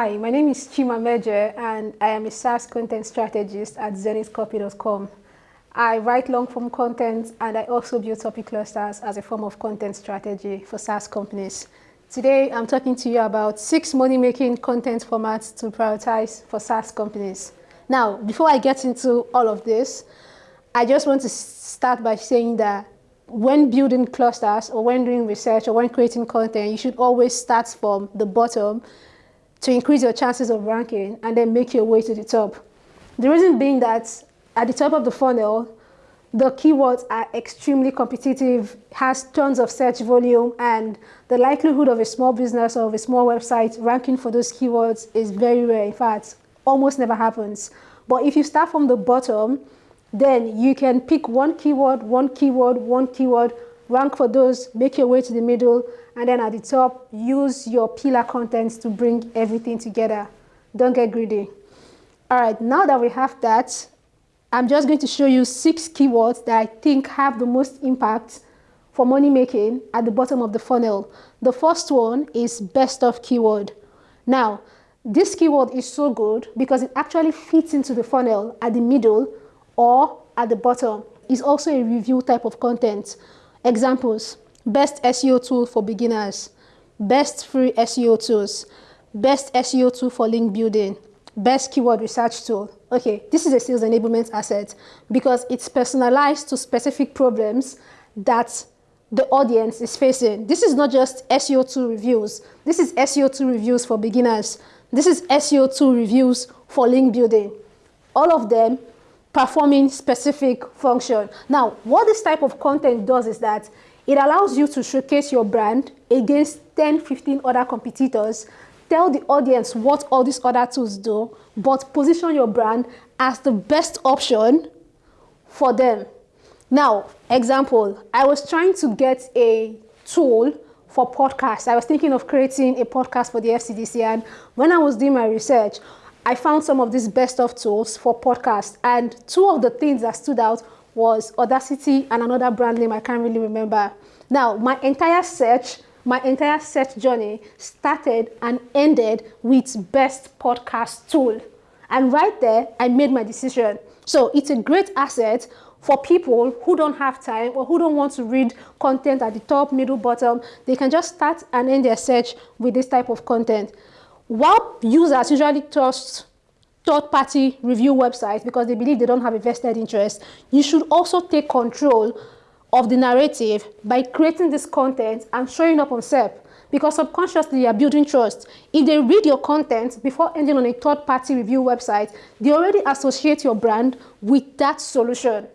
Hi, my name is Chima Mmeje and I am a SaaS content strategist at zenithcopy.com. I write long-form content and I also build topic clusters as a form of content strategy for SaaS companies. Today, I'm talking to you about six money-making content formats to prioritize for SaaS companies. Now, before I get into all of this, I just want to start by saying that when building clusters or when doing research or when creating content, you should always start from the bottom to increase your chances of ranking and then make your way to the top. The reason being that at the top of the funnel, the keywords are extremely competitive, has tons of search volume, and the likelihood of a small business or of a small website ranking for those keywords is very rare. In fact, almost never happens. But if you start from the bottom, then you can pick one keyword, one keyword, one keyword, rank for those, make your way to the middle, and then at the top, use your pillar contents to bring everything together. Don't get greedy. All right, now that we have that, I'm just going to show you six keywords that I think have the most impact for money making at the bottom of the funnel. The first one is best of keyword. Now, this keyword is so good because it actually fits into the funnel at the middle or at the bottom. It's also a review type of content. Examples, best SEO tool for beginners, best free SEO tools, best SEO tool for link building, best keyword research tool. Okay, this is a sales enablement asset because it's personalized to specific problems that the audience is facing. This is not just SEO tool reviews. This is SEO tool reviews for beginners. This is SEO tool reviews for link building. All of them performing specific function. Now, what this type of content does is that it allows you to showcase your brand against 10, 15 other competitors, tell the audience what all these other tools do, but position your brand as the best option for them. Now, example, I was trying to get a tool for podcasts. I was thinking of creating a podcast for the FCDC and when I was doing my research, I found some of these best of tools for podcasts. And two of the things that stood out was Audacity and another brand name I can't really remember. Now, my entire search, my entire search journey started and ended with best podcast tool. And right there, I made my decision. So it's a great asset for people who don't have time or who don't want to read content at the top, middle, bottom. They can just start and end their search with this type of content. While users usually trust third-party review websites because they believe they don't have a vested interest, you should also take control of the narrative by creating this content and showing up on SERP because subconsciously you're building trust. If they read your content before ending on a third-party review website, they already associate your brand with that solution.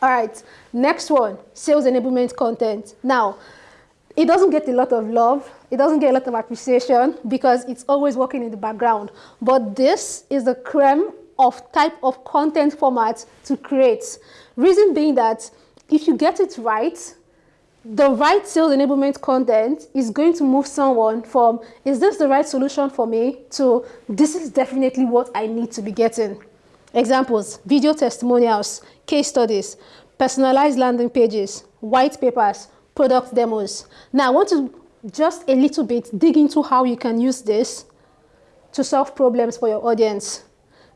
All right, next one, sales enablement content. Now, it doesn't get a lot of love. It doesn't get a lot of appreciation because it's always working in the background. But this is the creme of type of content format to create. Reason being that if you get it right, the right sales enablement content is going to move someone from, is this the right solution for me, to this is definitely what I need to be getting. Examples, video testimonials, case studies, personalized landing pages, white papers, product demos. Now I want to just a little bit dig into how you can use this to solve problems for your audience.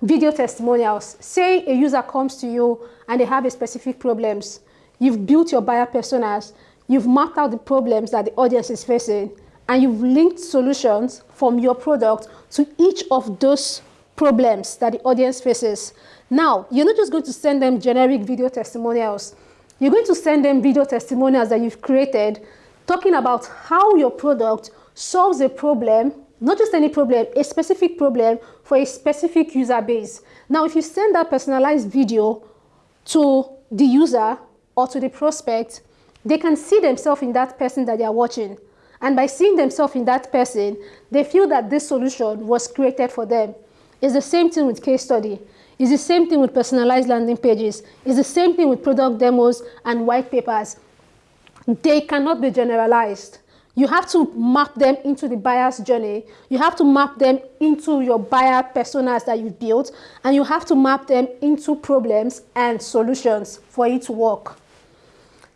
Video testimonials. Say a user comes to you and they have a specific problems. You've built your buyer personas. You've mapped out the problems that the audience is facing and you've linked solutions from your product to each of those problems that the audience faces. Now, you're not just going to send them generic video testimonials. You're going to send them video testimonials that you've created talking about how your product solves a problem, not just any problem, a specific problem for a specific user base. Now, if you send that personalized video to the user or to the prospect, they can see themselves in that person that they are watching. And by seeing themselves in that person, they feel that this solution was created for them. It's the same thing with case study. It's the same thing with personalized landing pages. It's the same thing with product demos and white papers. They cannot be generalized. You have to map them into the buyer's journey. You have to map them into your buyer personas that you've built, and you have to map them into problems and solutions for it to work.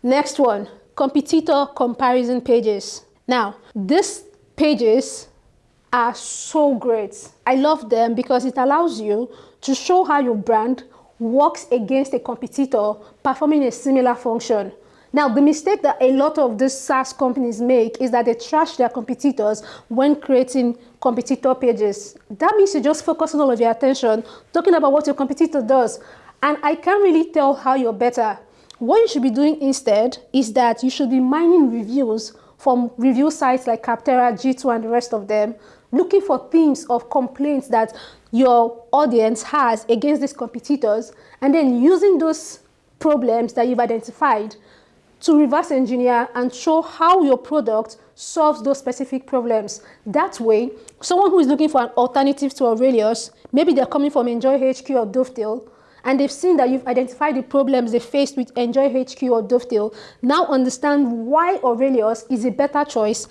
Next one, competitor comparison pages. Now, these pages are so great. I love them because it allows you to show how your brand works against a competitor performing a similar function. Now, the mistake that a lot of these SaaS companies make is that they trash their competitors when creating competitor pages. That means you're just focus all of your attention talking about what your competitor does. And I can't really tell how you're better. What you should be doing instead is that you should be mining reviews from review sites like Capterra, G2, and the rest of them, looking for themes of complaints that your audience has against these competitors, and then using those problems that you've identified to reverse engineer and show how your product solves those specific problems. That way, someone who is looking for an alternative to Aurelius, maybe they're coming from EnjoyHQ or Dovetail, and they've seen that you've identified the problems they faced with EnjoyHQ or Dovetail, now understand why Aurelius is a better choice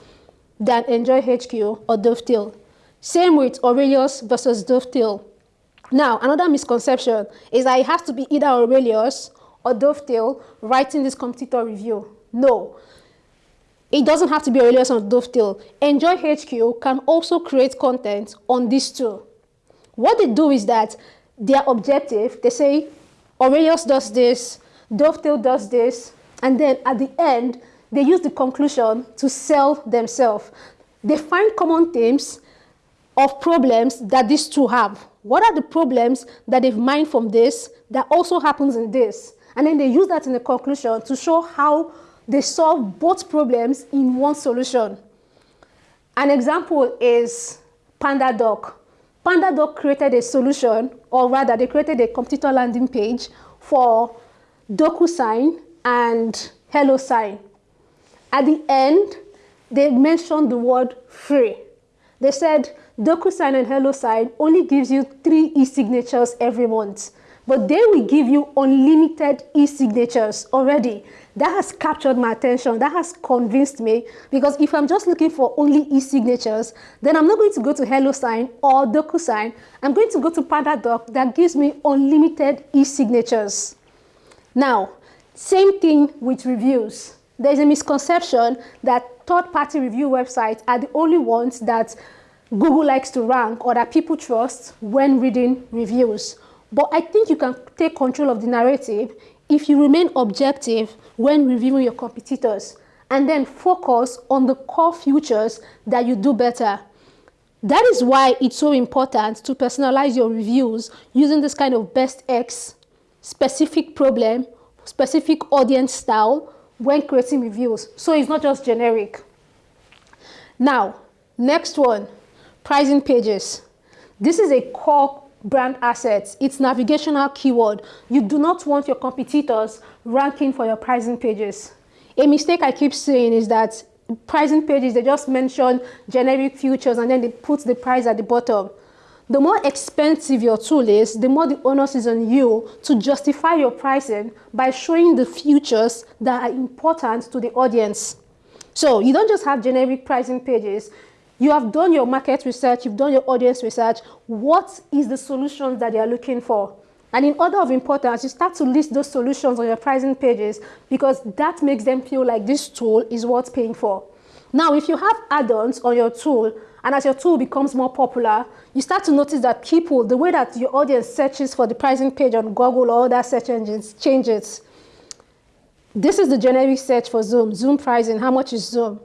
than EnjoyHQ or Dovetail. Same with Aurelius versus Dovetail. Now, another misconception is that it has to be either Aurelius or Dovetail writing this competitor review. No, it doesn't have to be Aurelius or Dovetail. EnjoyHQ can also create content on these two. What they do is that their objective, they say Aurelius does this, Dovetail does this, and then at the end, they use the conclusion to sell themselves. They find common themes of problems that these two have. What are the problems that they've mined from this that also happens in this? And then they use that in the conclusion to show how they solve both problems in one solution. An example is PandaDoc. PandaDoc created a solution, or rather they created a competitor landing page for DocuSign and HelloSign. At the end, they mentioned the word free. They said DocuSign and HelloSign only gives you three e-signatures every month, but they will give you unlimited e-signatures already that has captured my attention. That has convinced me because if I'm just looking for only e-signatures, then I'm not going to go to HelloSign or DocuSign. I'm going to go to PandaDoc that gives me unlimited e-signatures. Now, same thing with reviews. There's a misconception that third-party review websites are the only ones that Google likes to rank or that people trust when reading reviews. But I think you can take control of the narrative if you remain objective when reviewing your competitors and then focus on the core features that you do better. That is why it's so important to personalize your reviews using this kind of best X, specific problem, specific audience style when creating reviews. So it's not just generic. Now, next one, pricing pages. This is a core brand assets, it's navigational keyword. You do not want your competitors ranking for your pricing pages. A mistake I keep saying is that pricing pages, they just mention generic features and then they put the price at the bottom. The more expensive your tool is, the more the onus is on you to justify your pricing by showing the features that are important to the audience. So you don't just have generic pricing pages, you have done your market research, you've done your audience research. What is the solutions that they are looking for? And in order of importance, you start to list those solutions on your pricing pages because that makes them feel like this tool is worth paying for. Now, if you have add-ons on your tool, and as your tool becomes more popular, you start to notice that people, the way that your audience searches for the pricing page on Google or other search engines changes. This is the generic search for Zoom, Zoom pricing, how much is Zoom?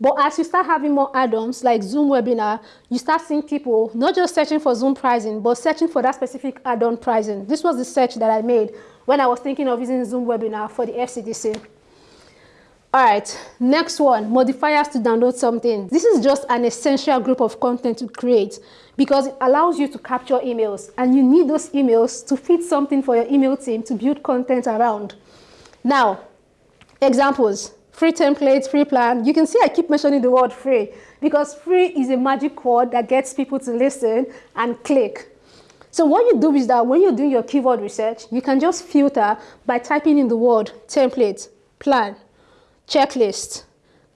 But as you start having more add-ons like Zoom webinar, you start seeing people not just searching for Zoom pricing, but searching for that specific add-on pricing. This was the search that I made when I was thinking of using Zoom webinar for the FCDC. All right, next one, modifiers to download something. This is just an essential group of content to create because it allows you to capture emails and you need those emails to feed something for your email team to build content around. Now, examples free templates, free plan. You can see I keep mentioning the word free because free is a magic word that gets people to listen and click. So what you do is that when you're doing your keyword research, you can just filter by typing in the word template, plan, checklist,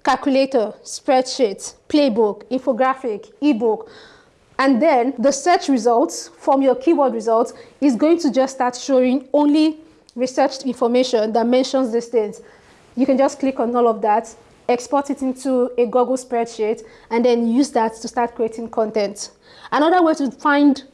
calculator, spreadsheet, playbook, infographic, ebook, and then the search results from your keyword results is going to just start showing only researched information that mentions these things. You can just click on all of that export it into a Google spreadsheet, and then use that to start creating content. Another way to find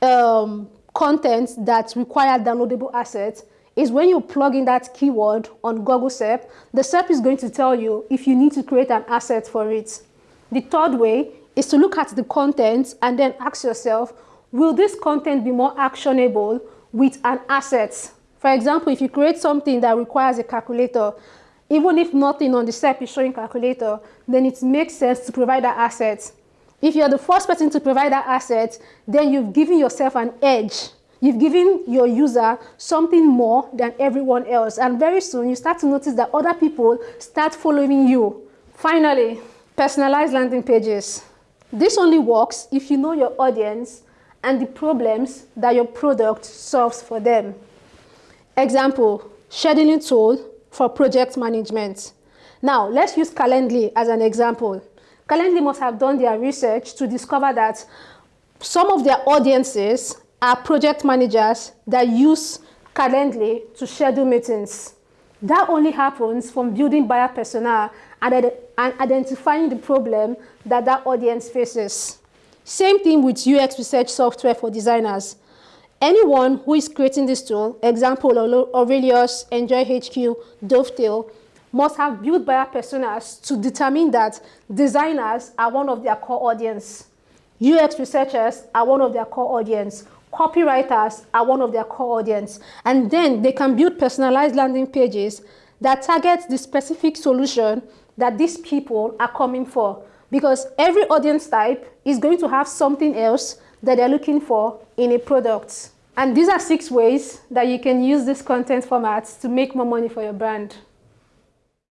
um, content that require downloadable assets is when you plug in that keyword on Google SERP, the SERP is going to tell you if you need to create an asset for it. The third way is to look at the content and then ask yourself, will this content be more actionable with an asset? For example, if you create something that requires a calculator, even if nothing on the SERP is showing calculator, then it makes sense to provide that asset. If you're the first person to provide that asset, then you've given yourself an edge. You've given your user something more than everyone else. And very soon you start to notice that other people start following you. Finally, personalized landing pages. This only works if you know your audience and the problems that your product solves for them. Example, scheduling tool for project management. Now, let's use Calendly as an example. Calendly must have done their research to discover that some of their audiences are project managers that use Calendly to schedule meetings. That only happens from building buyer persona and, and identifying the problem that that audience faces. Same thing with UX research software for designers. Anyone who is creating this tool, example Aurelius, EnjoyHQ, Dovetail, must have built buyer personas to determine that designers are one of their core audience. UX researchers are one of their core audience. Copywriters are one of their core audience. And then they can build personalized landing pages that target the specific solution that these people are coming for. Because every audience type is going to have something else that they're looking for in a product. And these are six ways that you can use this content format to make more money for your brand.